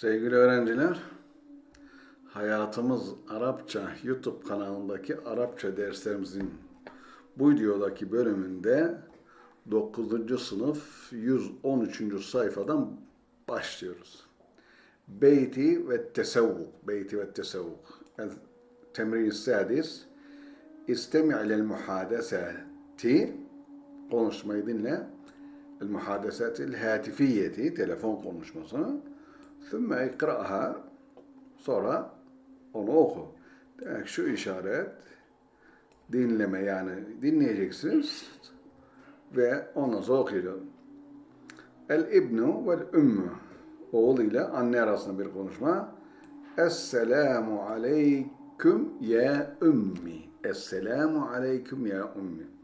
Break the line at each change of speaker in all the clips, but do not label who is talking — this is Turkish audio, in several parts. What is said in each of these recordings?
Sevgili öğrenciler, Hayatımız Arapça YouTube kanalındaki Arapça derslerimizin bu videodaki bölümünde 9. sınıf 113. sayfadan başlıyoruz. Beyti ve tesavvuk. Beyti ve tesavvuk. Temrin sadis. İstemi ilel muhadesati. Konuşmayı dinle. El muhadesatil hatifiyeti. Telefon konuşmasını. Thumma ikra'ha. Sonra onu oku. Demek şu işaret dinleme yani dinleyeceksiniz ve ondan sonra okuyacağım. El ibnu vel ümmü oğul ile anne arasında bir konuşma. Esselamu aleyküm ya ümmi. Esselamu aleyküm ya ümmi.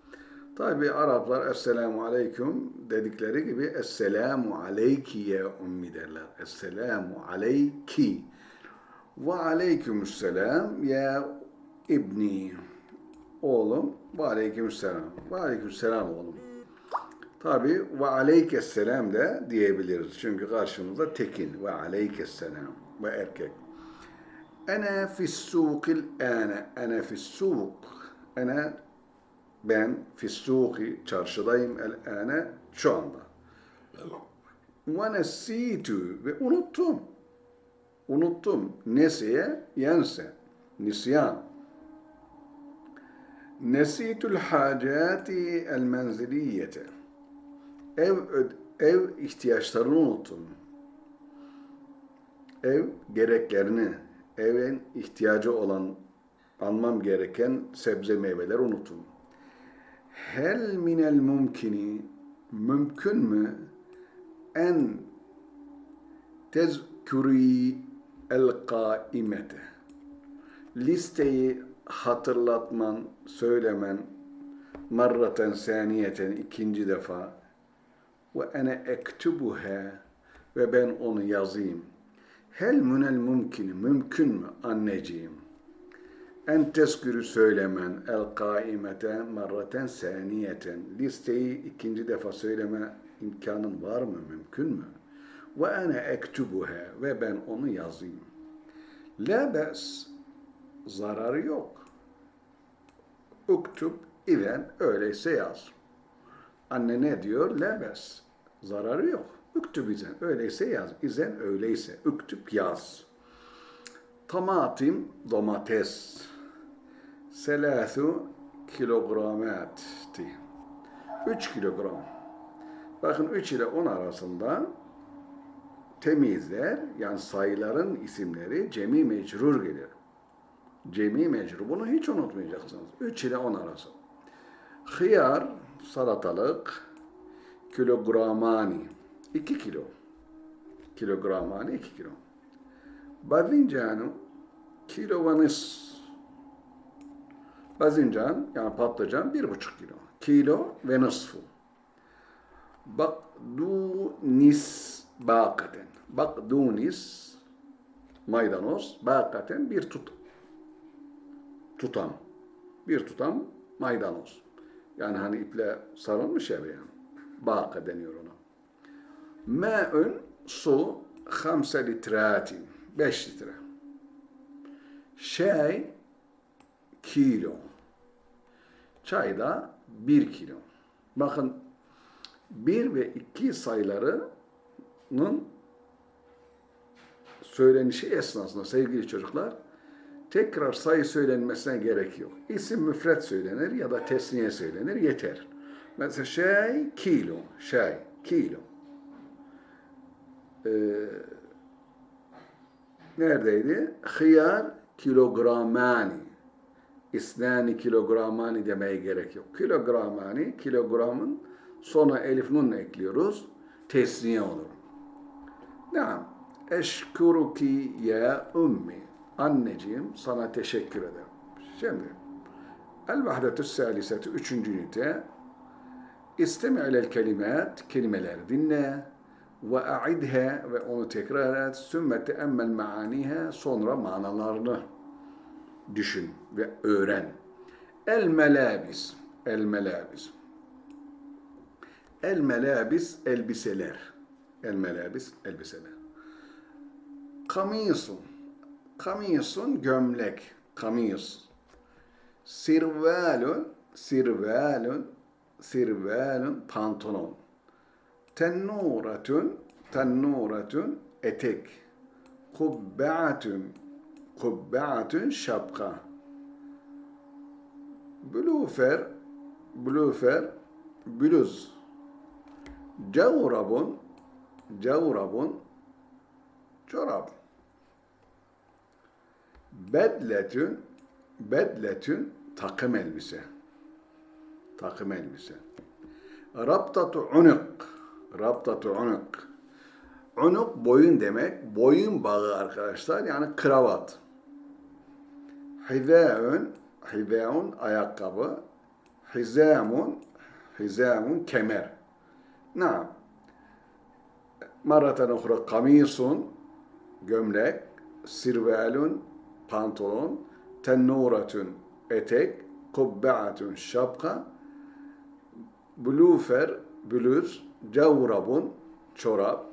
Tabi Araplar Esselamu aleyküm dedikleri gibi Esselamu aleyki ya ümmi derler. Esselamu aleyki. Ve aleykümselam ya ibni. Oğlum ve aleykümselam. Ve aleykümselam oğlum. Tabi ve aleykesselam da diyebiliriz. Çünkü karşımızda tekin. Ve aleykesselam. Ve erkek. Ana fissukil ana. Ana fissuk. Ana ben fissuki çarşıdayım el ana şu anda. Ve nesitu ve unuttum. Unuttum. Nesiye yense. Nisyan. Nesitül hacati el menziliyete. Ev, ev ihtiyaçlarını unuttum. Ev gereklerini, evin ihtiyacı olan, almam gereken sebze meyveler unuttum. Hel minel mumkini, mümkün mü en tezkuri el kaimete. Listeyi hatırlatman, söylemen, marraten saniyeten ikinci defa ve ene ektubuha ve ben onu yazayım. Hel münel mümkün, mümkün mü anneciğim? En teskürü söylemen el kaimete marraten saniyeten. Listeyi ikinci defa söyleme imkanın var mı, mümkün mü? Ve ene ektubuha ve ben onu yazayım. La bes zararı yok. Uktub iven öyleyse yaz. Anne ne diyor? La bes. Zararı yok. Uktub izen öyleyse yaz. İzen öyleyse. Uktub yaz. Tamatim domates. Selâthu kilogramati. 3 kilogram. Bakın 3 ile 10 arasında temizler, yani sayıların isimleri cemi mecrur gelir. Cemi mecrur. Bunu hiç unutmayacaksınız. 3 ile 10 arası. Hıyar, salatalık, kilogramani. 2 kilo. Kilogramani 2 kilo. Badincanı, kilo ve nis. Bazincan, yani patlıcan 1,5 kilo. Kilo ve nisfu. Bakdunis bakaten. Bakdunis maydanoz bakaten bir tut tutam. Bir tutam maydanoz. Yani hani iple sarılmış ya yani. Baka deniyor ona. Ma'un su 5 litratin. 5 litre. Şey kilo. Çay da 1 kilo. Bakın 1 ve 2 sayılarının söylenişi esnasında sevgili çocuklar tekrar sayı söylenmesine gerek yok. İsim müfret söylenir ya da tesniye söylenir yeter. Mesela şey kilo, şey kilo. Ee, neredeydi? Hıyar kilogramani. İsnani kilogramani demeye gerek yok. Kilogramani, kilogramın Sonra elif nunla ekliyoruz. Tesniye olur. Naam. Eşkuruki ya ummi. Anneciğim sana teşekkür ederim. Şimdi El vahdetü saliseti üçüncü ünite İstemi ilel kelimat kelimeler dinle ve a'idha ve onu tekrar et sümme teemmel maaniha sonra manalarını düşün ve öğren. El melabis el melabis El melabis elbiseler. El melabis elbiseler. Kamisun. Kamisun gömlek. Kamis. Sirvalun. Sirvalun. Sirvalun pantolon. Tennuratun. Tennuratun etek. Kubbeatun. Kubbeatun şapka. Blüfer. Blüfer. Bluz. Cavrabun. Cavrabun. Çorap. Bedletün. Bedletün takım elbise. Takım elbise. Raptatu unuk. Raptatu unuk. Unuk boyun demek. Boyun bağı arkadaşlar. Yani kravat. Hizaun. Hizaun ayakkabı. Hizamun. Hizamun kemer. Naam. Maratan ukhra kamisun gömlek, sirvelun pantolon, tennuratun etek, kubbeatun şapka, blufer bluz, cavrabun çorap,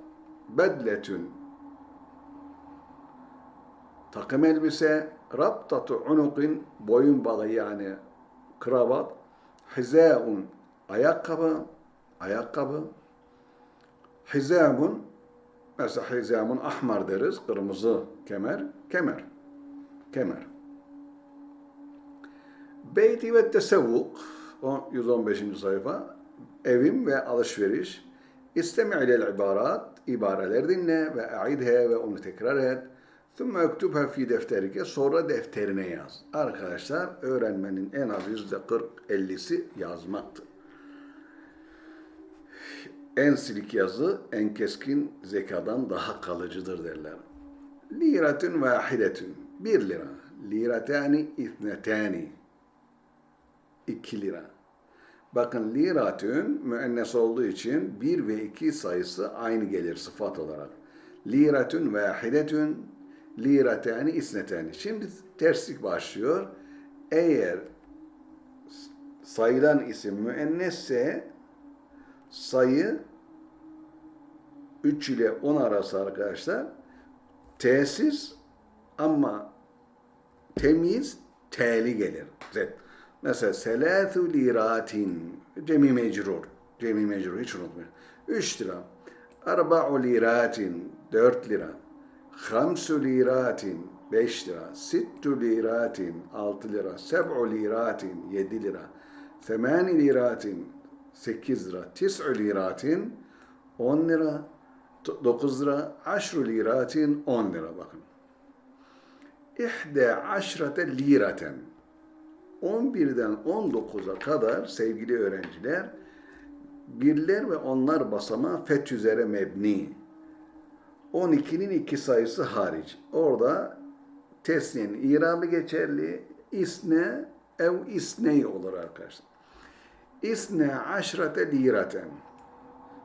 bedletün takım elbise, raptatu unukin boyun bağı yani kravat, hizaun ayakkabı, ayakkabı, hizamun mesela hizamun ahmar deriz, kırmızı kemer, kemer, kemer. Beyti ve tesevvuk, 115. sayfa, evim ve alışveriş, istemi ilel ibarat, ibareler dinle ve aidhe ve onu tekrar et. Thumma ektubha fi defterike, sonra defterine yaz. Arkadaşlar, öğrenmenin en az yüzde 40-50'si yazmaktır. En silik yazı, en keskin zekadan daha kalıcıdır derler. Liratun vahidetun, bir lira. Liratani ithnetani, iki lira. Bakın liratün müennes olduğu için bir ve iki sayısı aynı gelir sıfat olarak. Liratün vahidetün, liratani isnetani. Şimdi terslik başlıyor. Eğer sayılan isim müennesse sayı 3 ile 10 arası arkadaşlar tesis ama temiz teli gelir. Mesela selâthü liratin cemi mecrur. Cemi mecrur hiç unutmayın. 3 lira. Arba'u liratin 4 lira. Hamsu liratin 5 lira. Sittu liratin 6 lira. Seb'u liratin 7 lira. Semani liratin 8 lira. Tis'u liratin 10 lira. 9 lira. Aşru liratin 10 lira bakın. İhde aşrate liraten. 11'den 19'a kadar sevgili öğrenciler birler ve onlar basamağı fet üzere mebni. 12'nin iki sayısı hariç. Orada tesniyenin irabı geçerli. İsne ev isney olur arkadaşlar. İsne aşrate liraten.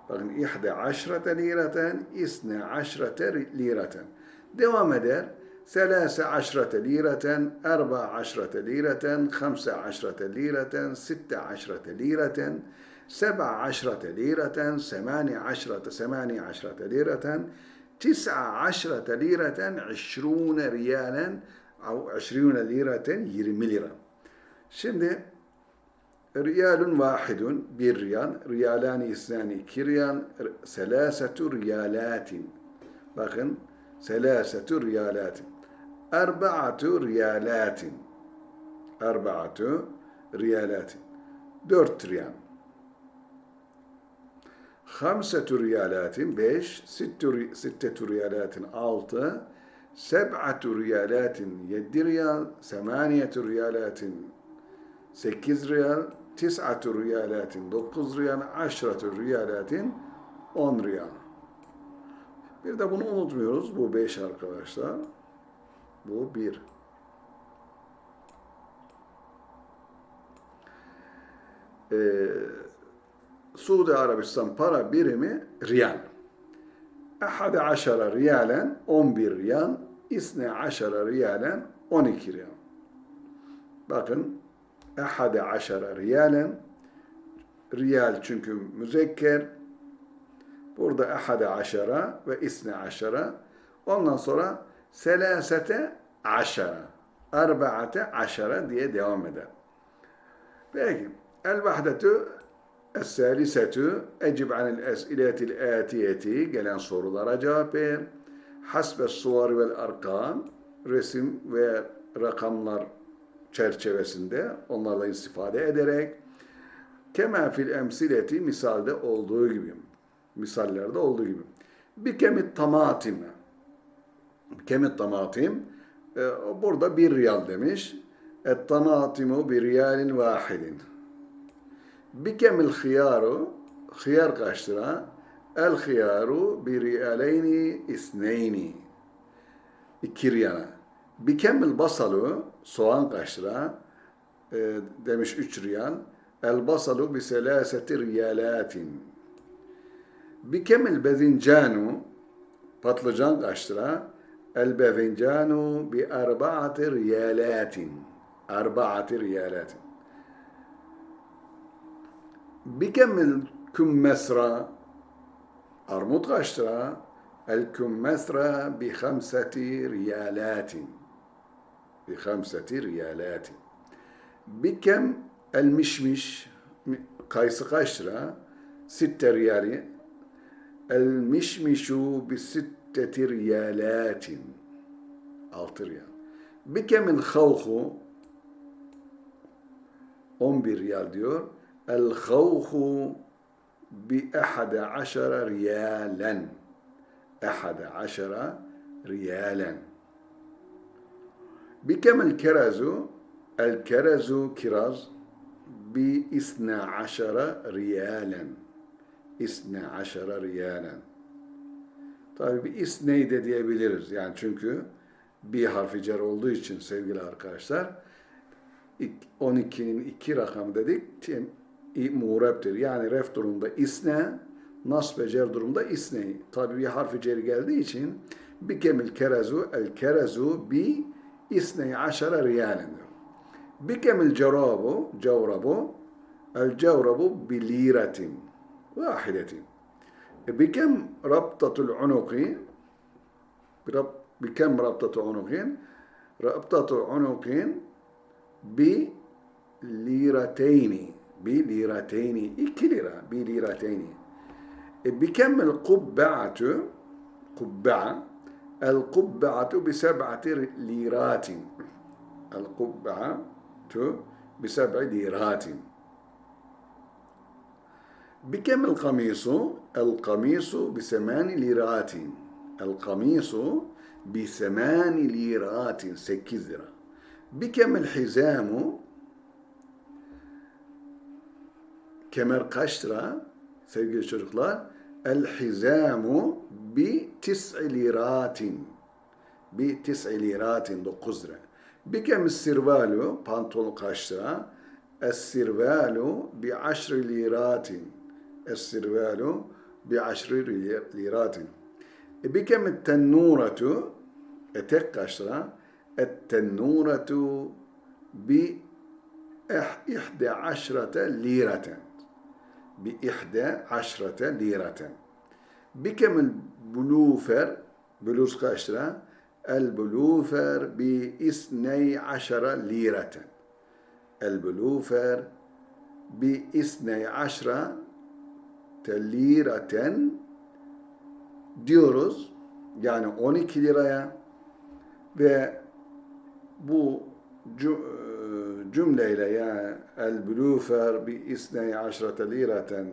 Bakın ihde aşrate liraten, isne aşrate liraten. Devam eder. ثلاثة عشرة ليرة أربع عشرة ليرة خمسة عشرة ليرة ستة عشرة ليرة سبع عشرة ليرة ثمان عشرة ثمان عشرة ليرة تسع عشرة ليرة عشرون ريالا أو عشرون ليرة يرمي ليرة Şimdi riyalun vahidun bir riyal, riyalani isnani iki riyal, selasetu riyalatin. Bakın, selasetu riyalatin. Erba'atu riyalatin. Erba'atu riyalatin. Dört riyal. Hamsetu riyalatin beş, sittu, sittetu riyalatin altı, seb'atu riyalatin yedi riyal, semaniyetu riyalatin sekiz riyal, tis'atu riyalatin dokuz riyal, aşratu riyalatin on riyal. Bir de bunu unutmuyoruz. Bu beş arkadaşlar. Bu bir. Ee, Suudi Arabistan para birimi riyal. Ahade aşara riyalen 11 riyal, isne aşara riyalen 12 riyal. Bakın ahade aşara riyalen riyal çünkü müzekker burada ahade aşara ve isne aşara Ondan sonra selasete aşara, arbaate aşara diye devam eder. Peki. El vahdetu Es-salisetu ecib anil es'iletil atiyeti gelen sorulara cevap ver. Hasbe suvar vel arkam resim ve rakamlar çerçevesinde onlarla istifade ederek kema fil emsileti misalde olduğu gibi misallerde olduğu gibi. Bir kemit tamatim. Kemit tamatim e, burada bir riyal demiş. Et tamatimu bir riyalin vahidin Bikemil hiyaru, hıyar kaç lira? El hiyaru bir riyaleyni isneyni. İki riyana. Bikemil basalu, soğan kaç lira? E, demiş üç riyal. El basalu bi selaseti riyalatin. Bikemil bezincanu, patlıcan kaç lira? El bezincanu bi arbaati riyalatin. Arbaati riyalatin. Bikemmel kümmesra armut kaç lira? El kümmesra bi hamseti riyalatin. Bi hamseti riyalatin. Bikem el mişmiş kayısı kaç lira? Sitte riyali. El mişmişu bi sitteti riyalatin. Altı riyal. Bikemil havhu 11 riyal diyor. El-havhu bi ehade aşara riyalen. Ehade aşara riyalen. Bikem el kerazu? El kerazu kiraz bi isna aşara Tabi bir isneyi de diyebiliriz. Yani çünkü bir harfi cer olduğu için sevgili arkadaşlar 12'nin 2 rakamı dedik muğreptir. Yani ref durumda isne, nas ve cer durumda isne. Tabi bir harfi cer geldiği için bi kemil kerezu el kerezu bi isne aşara riyalen diyor. Bi kemil cevrabu cevrabu el cevrabu bi liratin vahidetin. E bi kem rabtatul unuki bi kem rabtatul unukin rabtatul unukin bi lirateyni بليرتين إيه 2 lira بليرتين. بكم القبعة؟ قبعة. القبعة بسبعة ليرات. القبعة بسبع ليرات. بكم القميص؟ القميص بثمان ليرات. القميص بثمان ليرات. سكزرة. بكم الحزام؟ Kemer kaç lira? Sevgili çocuklar, el hizamu bi tis'i liratin. Bi tis'i liratin, dokuz lira. Bikem sirvalu, pantolon kaç lira? Es sirvalu bi aşri liratin. Es sirvalu bi aşri liratin. E bikem tennuretu, etek kaç lira? Et tennuretu bi ihde aşrete. بإحدى عشرة ليرة بكم البلوفر بلوز كاشرة البلوفر بإثني عشر ليرة البلوفر بإثني عشرة liraten diyoruz. Yani 12 liraya ve bu cümleyle yani el bulufer bi isney aşrate liraten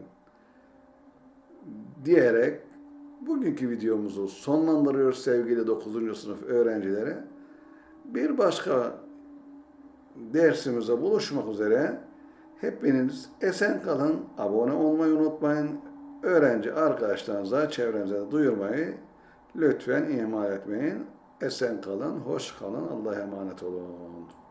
diyerek bugünkü videomuzu sonlandırıyoruz sevgili 9. sınıf öğrencileri. Bir başka dersimize buluşmak üzere hepiniz esen kalın, abone olmayı unutmayın. Öğrenci arkadaşlarınıza, çevrenize duyurmayı lütfen ihmal etmeyin. Esen kalın, hoş kalın, Allah'a emanet olun.